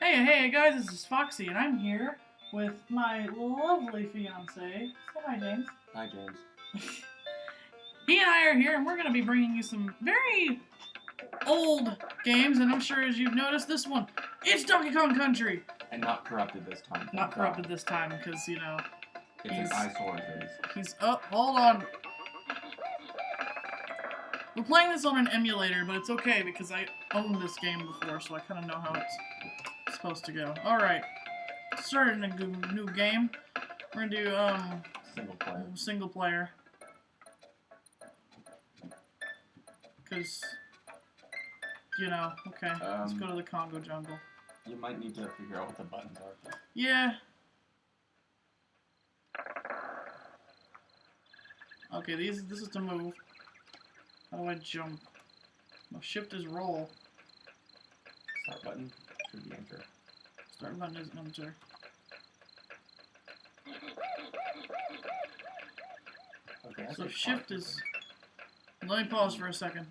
Hey, hey guys, this is Foxy, and I'm here with my lovely fiance. Say hi, James. Hi, James. He and I are here, and we're going to be bringing you some very old games, and I'm sure as you've noticed, this one, it's Donkey Kong Country. And not corrupted this time. Not corrupted this time, because, you know, It's He's- an eyesore it is. he's... Oh, hold on. We're playing this on an emulator, but it's okay, because I owned this game before, so I kind of know how it's supposed to go. Alright. Starting a new new game. We're gonna do, um... Single player. single player. Because, you know, okay, let's Um, go to the Kongo Jungle. You might need to figure out what the buttons are. though. Yeah. Okay, these this is to move. How do I jump? No, shift is roll. Start button should be enter. Start button is enter. Okay. So shift is. Let me pause for a second.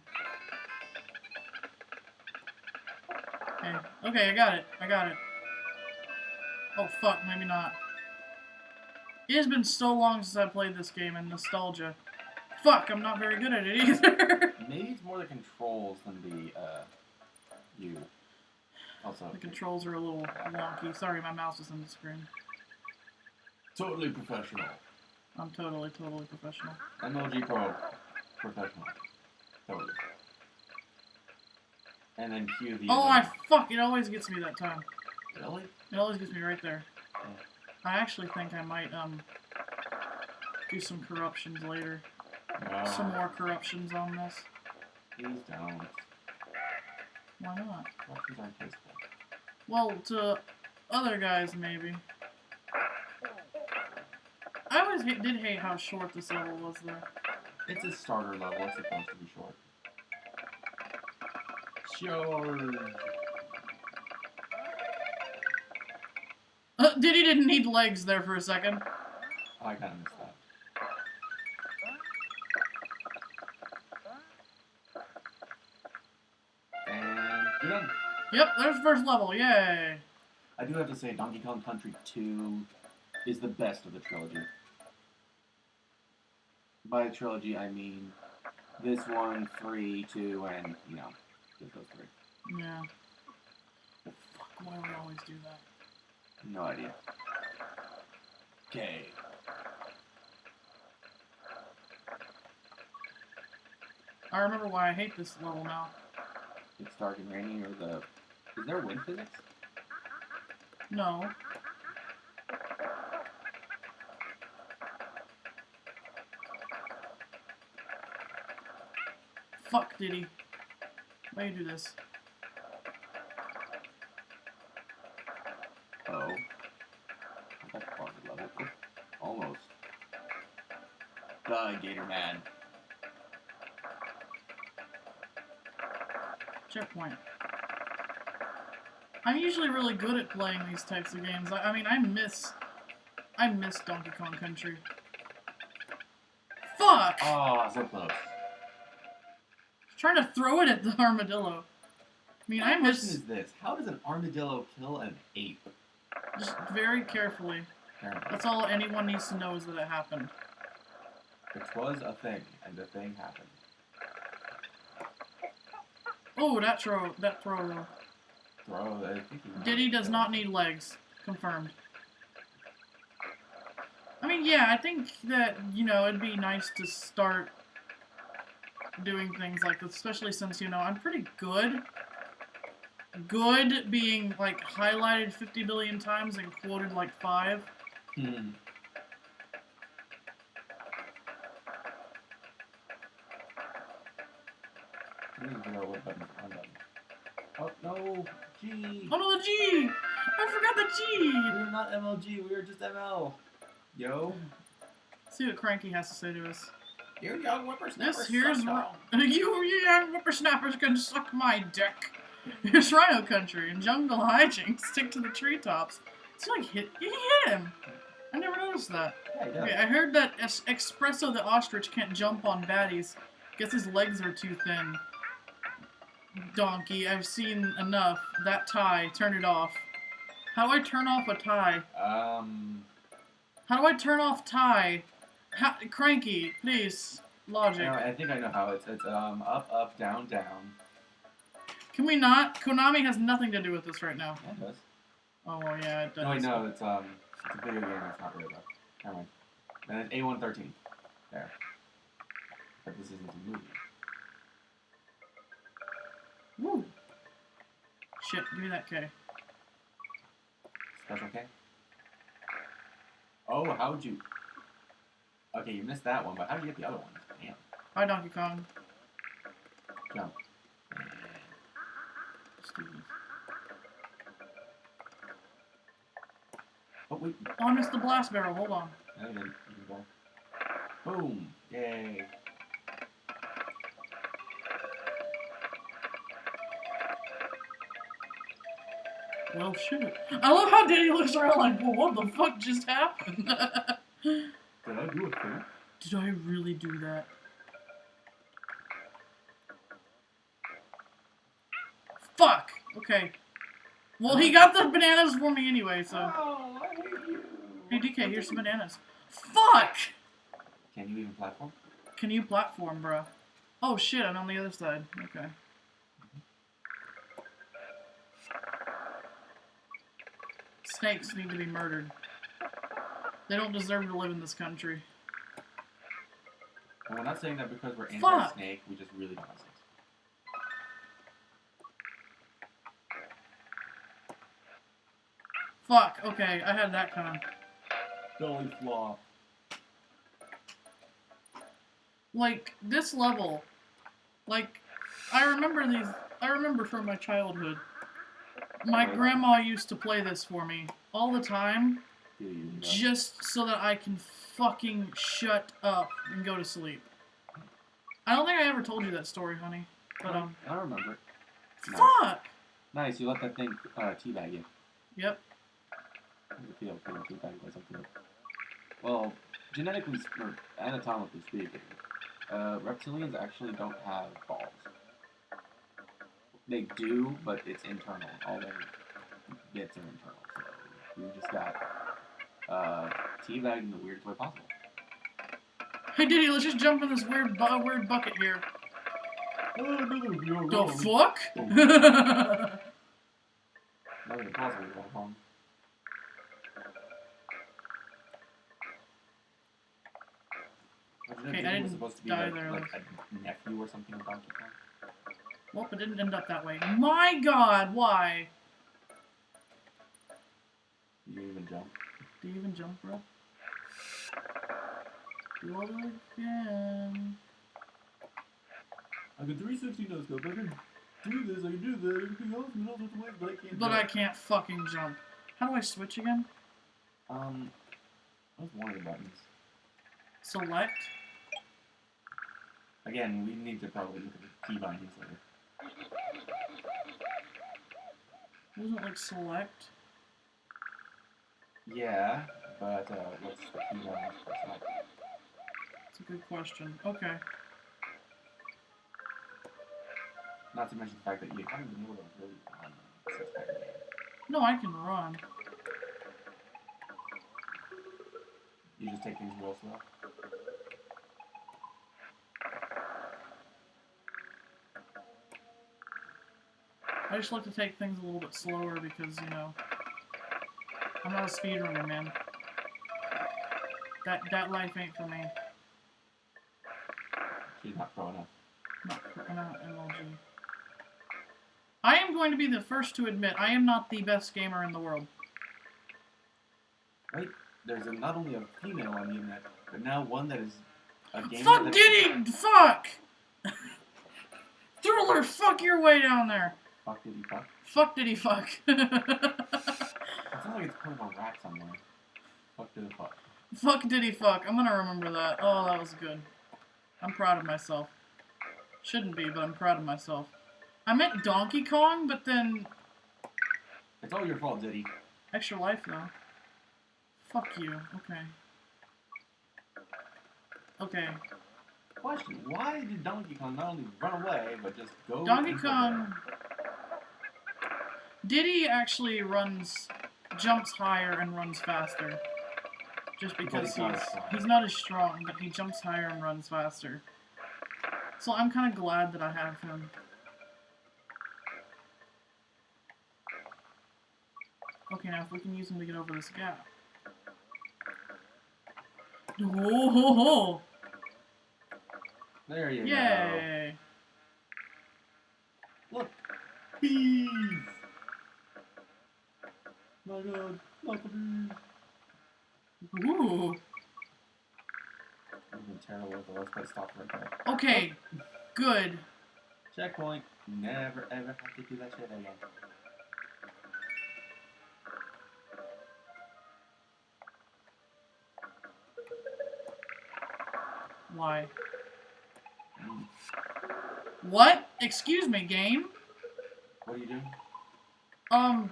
Okay, okay, I got it. I got it. Oh fuck, maybe not. It has been so long since I played this game and nostalgia. Fuck, I'm not very good at it either. Maybe it's more the controls than the uh, you. Also. the controls are a little wonky. Sorry, my mouse is on the screen. Totally professional. I'm totally, totally professional. MLG Pro. Professional. Totally. And then cue the. Oh, I fuck! It always gets me that time. Really? It always gets me right there. I actually think I might um do some corruptions later. No. Some more corruptions on this. Please don't. Why not? Corruptions aren't tasteful. Well, to other guys maybe. I always hate, did hate how short this level was there. It's a starter level. It's supposed to be short. Sure. Uh, Diddy didn't need legs there for a second. Oh, I kind of missed that. Yep, there's the first level. Yay! I do have to say, Donkey Kong Country 2 is the best of the trilogy. By trilogy, I mean this one, 3, 2, and, you know, just those three. Yeah. Oh, fuck! Why do we always do that? No idea. Okay. I remember why I hate this level now. It's dark and rainy, or the... Is there wind physics? No. Fuck, Diddy. Why you do this? Oh. That's part of the level. Almost. Die, Gator Man. Checkpoint. I'm usually really good at playing these types of games. I, I mean, I miss... I miss Donkey Kong Country. Fuck! Oh, so close. Trying to throw it at the armadillo. I mean, I question miss... is this: How does an armadillo kill an ape? Just very carefully. That's all anyone needs to know is that it happened. it was a thing, and the thing happened. Oh, that throw, that throw though. I think he- Diddy does not need legs. Confirmed. I mean, yeah, I think that, you know, it'd be nice to start doing things like this, especially since, you know, I'm pretty good. Good being, like, highlighted 50 billion times and quoted, like, five. Hmm. I need to figure out what button is on button. Oh no! G. Oh no, the G! I forgot the G! We're not MLG. We are just ML. Yo. Let's see what Cranky has to say to us. You young whippersnapper. This here's suck you, you young whippersnappers can suck my dick. Here's Rhino Country and Jungle Hijinks. Stick to the treetops. It's like hit. You hit him. I never noticed that. Yeah, he does. Okay, I heard that es- Espresso the ostrich can't jump on baddies. Guess his legs are too thin. Donkey, I've seen enough. That tie, turn it off. How do I turn off a tie? Um, How do I turn off tie? How, cranky, please. Logic. no, I think I know how it's. It's um up, up, down, down. Can we not? Konami has nothing to do with this right now. Yeah, it does. Oh, well, yeah, it does. No, wait, no, it's um, it's a video game. It's not really though. Never mind. Then it's A113. There. But this isn't a movie. Woo. Shit, give me that K. Special K. Oh, how'd you? Okay, you missed that one, but how did you get the other one? Damn. Hi, Donkey Kong. Jump. Steve. Oh wait, Oh, I missed the blast barrel. Hold on. no, you didn't. You can go. Boom! Yay! Well, shit. I love how Danny looks around like, well, what the fuck just happened? Did I do a thing? Did I really do that? Fuck! Okay. Well, he got the bananas for me anyway, so. Oh, I hate you. Hey, DK, here's some bananas. Fuck! Can you even platform? Can you platform, bro? Oh shit, I'm on the other side. Okay. Snakes need to be murdered. They don't deserve to live in this country. And we're not saying that because we're anti-snake. We just really don't like snakes. Fuck, okay, I had that coming. Belly flop. Like, this level, like, I remember these, I remember from my childhood. My grandma used to play this for me all the time, Do you know? just so that I can fucking shut up and go to sleep. I don't think I ever told you that story, honey. But, um, I remember. Nice. fuck! Nice, you let that thing uh, teabag you. Yep. How does it feel being by something? Well, genetically or anatomically speaking, uh, reptilians actually don't have balls. They do, but it's internal. All their bits are internal. So you just got uh, teabagged in the weirdest way possible. Hey, Diddy, let's just jump in this weird, bu- weird bucket here. The The fuck? Not even possible. You're wrong. Imagine if Okay, I didn't was supposed to be die like, there, like a nephew or something of Donkey Kong. Well, it didn't end up that way. My god, why? Do You didn't even jump. Do you even jump, bro? Do it again. I can 360 no scope. I can do this. I can do that. Everything else in all sorts of ways, but I can't. But I can't fucking jump. How do I switch again? Um, what's one of the buttons? Select? Again, we need to probably look at the key bindings later. It like select? Yeah, but uh, what's the key for select? That's a good question. Okay. Not to mention the fact that you haven't been able to really run this entire game. No, I can run. You just take things real slow. I just like to take things a little bit slower because, you know, I'm not a speedrunner, man. That that life ain't for me. She's not pro enough. Not, for- not MLG. I am going to be the first to admit I am not the best gamer in the world. Wait, there's a, not only a female on the internet, but now one that is a gamer Fuck Diddy! Fuck! Thriller, fuck your way down there. Fuck did he fuck? Fuck Diddy, fuck. It sounds like it's part of a rap somewhere. Fuck did he fuck? fuck Diddy, fuck. I'm gonna remember that. Oh, that was good. I'm proud of myself. Shouldn't be, but I'm proud of myself. I meant Donkey Kong, but then It's all your fault, Diddy. extra life though. Fuck you. Okay. Okay. Question: Why did Donkey Kong not only run away but just go? Donkey Kong. Diddy actually runs jumps higher and runs faster. Just because he's not he's as strong. not as strong, but he jumps higher and runs faster. So I'm kind of glad that I have him. Okay, now if we can use him to get over this gap. Oh, ho, ho. There you go. Yay! Look. Bees. My god. Not the bees. Ooh. I've been terrible with the let's play stop right there. Okay, good. Checkpoint. Never ever have to do that shit again. Why? Mm. What? Excuse me, game? What are you doing? Um,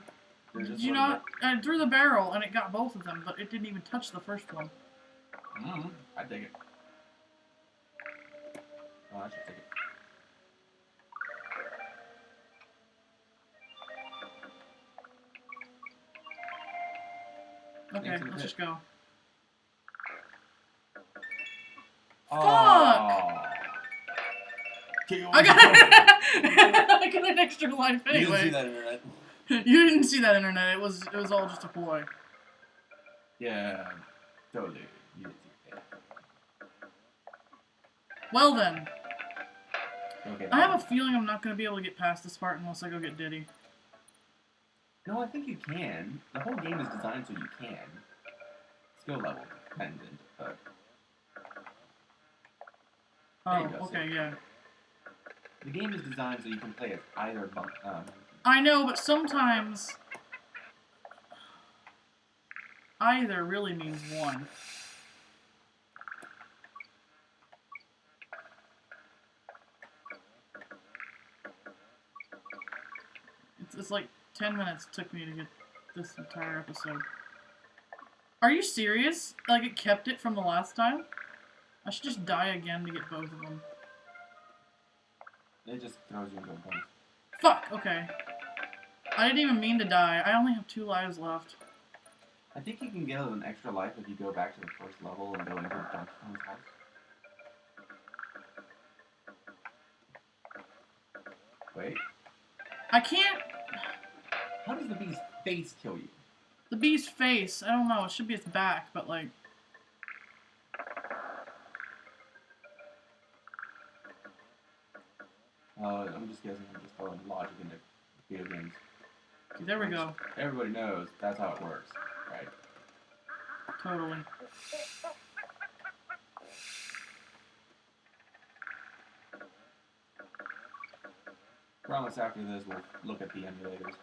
did you not? I threw the barrel and it got both of them, but it didn't even touch the first one. Mm, I dig it. Oh, I should take it. Okay, let's just go. Oh. Kill I got I got an extra life You didn't see anyway. that internet. You didn't see that internet. It was it was all just a ploy. Yeah, totally. You didn't see it. Well then, Okay. I have a feeling I'm not gonna be able to get past this part unless I go get Diddy. No, I think you can. The whole game is designed so you can. Skill level dependent, but Oh, okay, yeah. the game is designed so you can play as either. Um, I know, but sometimes either really means one. It's, it's like 10 minutes took me to get this entire episode. Are you serious? Like it kept it from the last time? I should just die again to get both of them. it just throws you into a bunch. Fuck, okay. I didn't even mean to die. I only have two lives left. I think you can get an extra life if you go back to the first level and go into Kong's house. Wait, I can't. how does the bee's face kill you? The bee's face. I don't know. It should be its back, but like. Uh, I'm just guessing. I'm just throwing logic into video games. There we go. Everybody knows that's how it works, right? Totally. Promise after this we'll look at the emulators,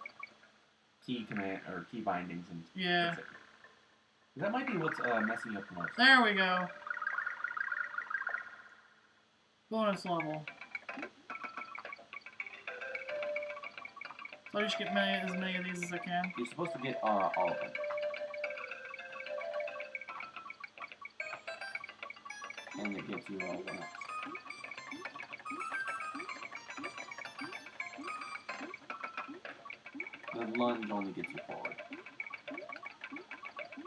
key command or key bindings, and Yeah. fix it. That might be what's uh, messing up the most. There we go. Bonus level. So I just get many, as many of these as I can. You're supposed to get uh, all of them. And it gives you all one. The lunge only gets you forward.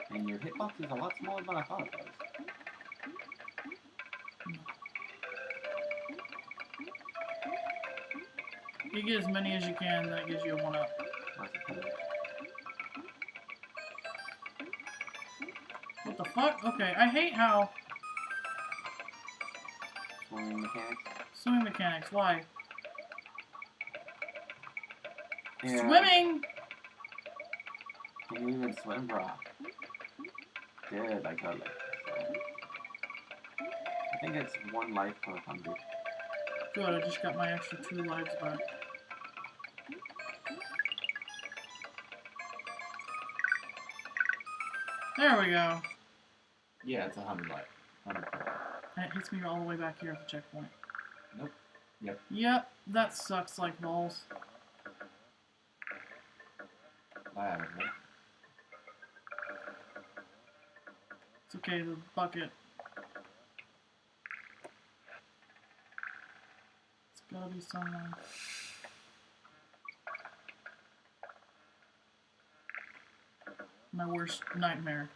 And your hitbox is a lot smaller than I thought it was. You get as many as you can, then it gives you a one up. That's a cool. What the fuck? Okay, I hate how Swimming mechanics. swimming mechanics. Why? Yeah. Swimming. Can you even swim, bro? Good, I totally. I think it's one life per hundred. Good. I just got my extra two lives back. There we go. Yeah, it's a hundred light. It hits me all the way back here at the checkpoint. Nope. Yep. Yep, that sucks like balls. Right? It's okay, the bucket. It's gotta be somewhere. My worst nightmare.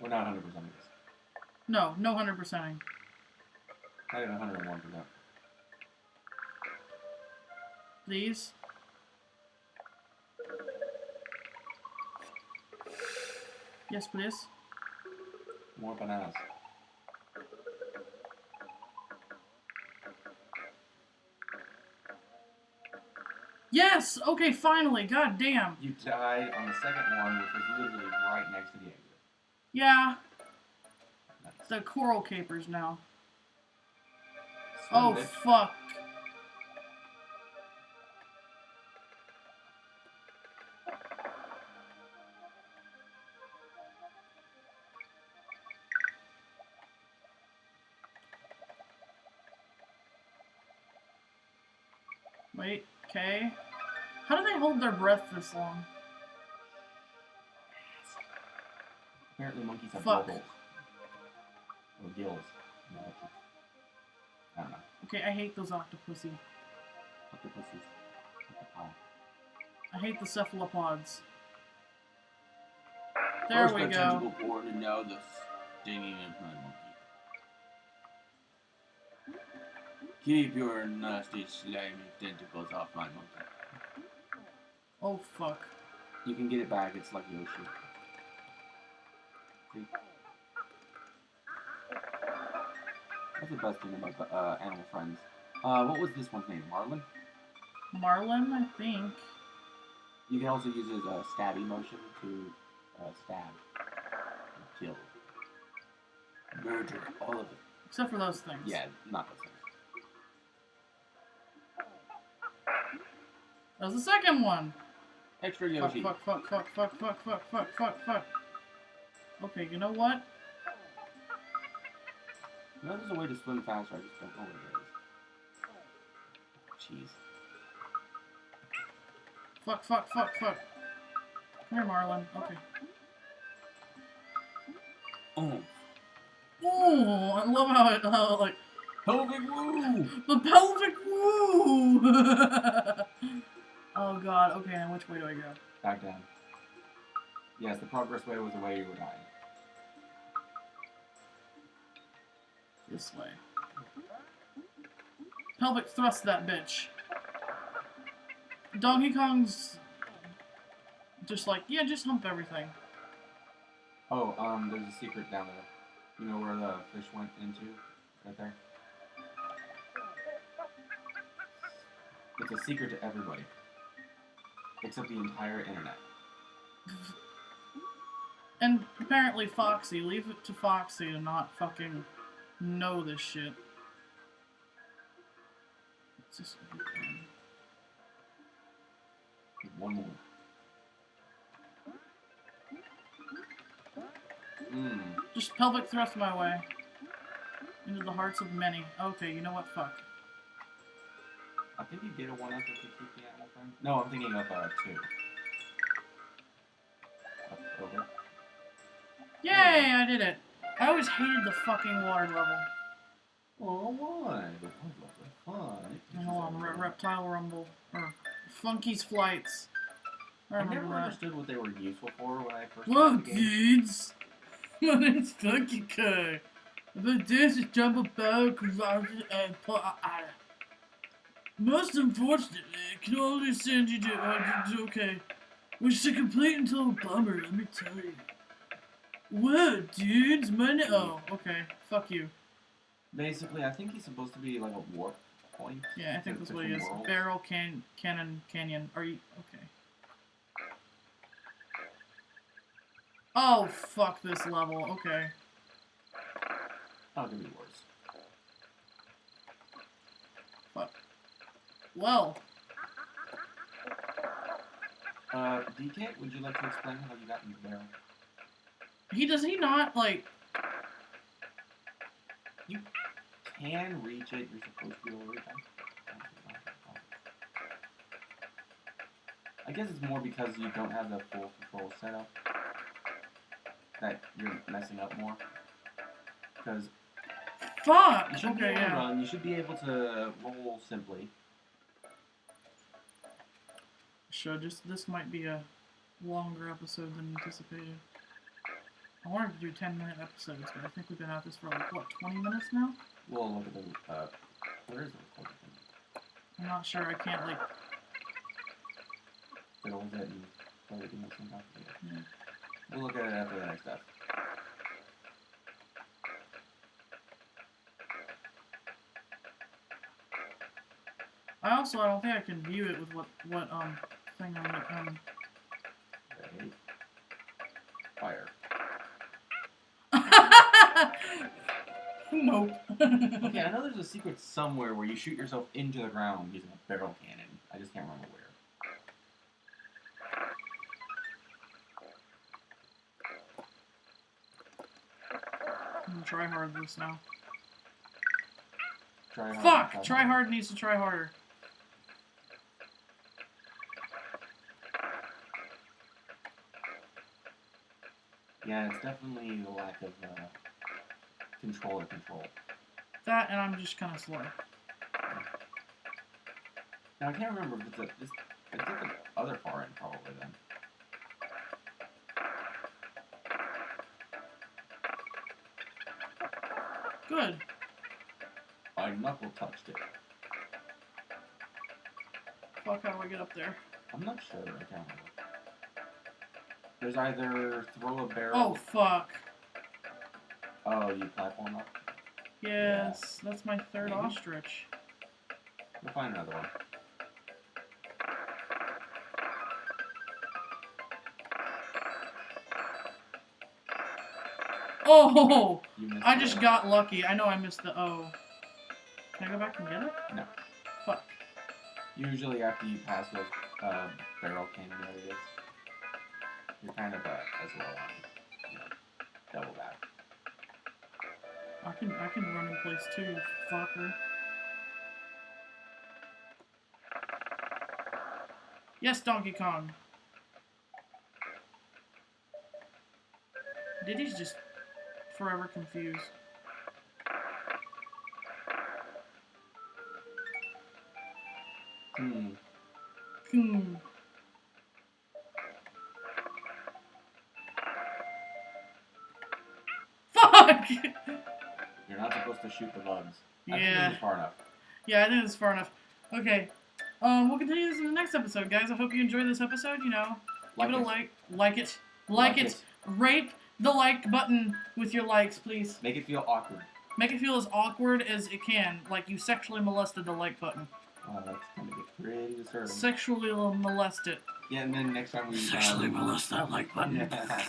We're not 100% this. No, no 100%ing. Not even 101%. Please. Yes, please. More bananas. Yes! Okay, finally. God damn. You died on the second one, which was literally right next to the exit. Yeah, Nice. the coral capers now. Swim, Oh, bitch. fuck. Wait, okay. How do they hold their breath this long? Apparently monkeys have Fuck. blowholes. Or gills. No, I don't know. Okay, I hate those octopussy. Octopuses. Octopi. I hate the cephalopods. There First we go. tentacle porn and now the stinging Keep your nasty, slimy tentacles off my monkey. Oh fuck. You can get it back, it's like Yoshi. See? That's the best thing about uh, Animal Friends. Uh, what was this one's name? Marlin? Marlin, I think. You can also use his uh, stab emotion to uh, stab and kill. Murder all of it. Except for those things. Yeah, not those things. That was the second one. Extra Yoshi. fuck, fuck, fuck, fuck, fuck, fuck, fuck, fuck, fuck. Okay, you know what? You know, there's a way to swim faster, I just don't know what it is. Jeez. Fuck, fuck, fuck, fuck. Come here, Marlin. Okay. Oh, Oh, I love how it, how it, like, pelvic woo! the pelvic woo! oh god, okay, now which way do I go? Back down. Yes, the progress way was the way you were dying. This way. Pelvic thrust that bitch. Donkey Kong's just like, yeah, just hump everything. Oh, um, there's a secret down there. You know where the fish went into? Right there? It's a secret to everybody. Except the entire internet. And apparently Foxy, leave it to Foxy to not fucking know this shit. It's just One more. Mmm. just pelvic thrust my way. Into the hearts of many. Okay, you know what? Fuck. I think you get a one up if you keep the animal friend. No, I'm thinking of uh, two. Up, over. Yay, I did it. I always hated the fucking water level. Oh, why? The the fun. Hold on, Re- Reptile Rumble. Or Funky's Flights. I I never that. understood what they were useful for when I first the game. dudes! My name's Funky Kai. If I dare to jump about, cause I was and put I, Most unfortunately, I can only send you to uh, it's okay. Which to complete until a bummer, let me tell you. Whoa, dudes, my Oh, okay. Fuck you. Basically, I think he's supposed to be like a warp point. Yeah, I think that's what he is. Barrel can cannon canyon. Are you okay? Oh fuck this level. Okay. Oh, it could be worse. Well, Uh, DK, would you like to explain how you got in the barrel? he does he not like You Can reach it. You're supposed to be able to reach it. I guess it's more because you don't have the full control setup that you're messing up more. Because fuck. you should be Okay, able to yeah. run, you should be able to roll simply. Should. Just this might be a longer episode than anticipated. I wanted to do 10 minute episodes, but I think we've been at this for like, what, 20 minutes now? We'll look at the, uh, where is the recording? I'm not sure. I can't, like, Fiddle with it and play the game sometime. Yeah. Yeah. We'll look at it after the next step. I also, I don't think I can view it with what, what, um, thing I'm, um, Ready? Fire. nope. Okay, I know there's a secret somewhere where you shoot yourself into the ground using a barrel cannon. I just can't remember where. I'm gonna try hard this now. Try hard. Fuck! Try hard needs to try harder. Yeah, it's definitely the lack of uh, control to control. That, and I'm just kind of slow. Now I can't remember if it's a, this. It's at the other far end probably then. Good. My knuckle touched it. Fuck, how do I get up there? I'm not sure. I can't remember. There's either throw a barrel. Oh, fuck. Oh, you platform up. Yes, that's my third Maybe. ostrich. We'll find another one. Oh! I just got lucky. I know I missed the O. Can I go back and get it? No. Fuck. Usually after you pass those uh, barrel cannon areas, kind of uh, as well on, you know, double back. I can I can run in place too, fucker. Yes, Donkey Kong. Diddy's just forever confused. Hmm. Hmm. Fuck! You're not supposed to shoot the bugs. I think Yeah. this far enough. Yeah, I think it's far enough. Okay. Um, we'll continue this in the next episode, guys. I hope you enjoyed this episode. You know, Like give it a it. like, like it, like, it, rape the like button with your likes, please. Make it feel awkward. Make it feel as awkward as it can, like you sexually molested the like button. Oh, that's gonna get pretty disturbing. Sexually molest it. yeah, and then next time we Sexually um, molest that like button. Yeah.